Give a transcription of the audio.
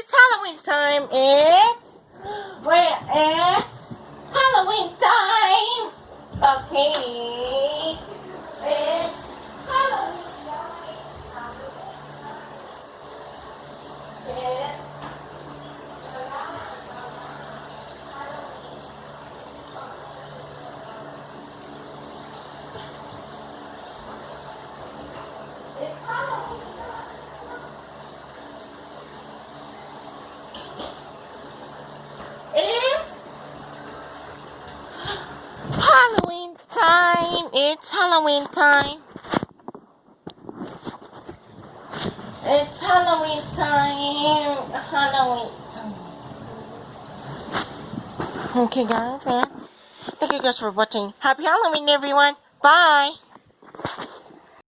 it's Halloween time. It's where it's Halloween time. Okay. It's Halloween time. It's Halloween time. Halloween time. Okay, guys. Thank you guys for watching. Happy Halloween, everyone. Bye.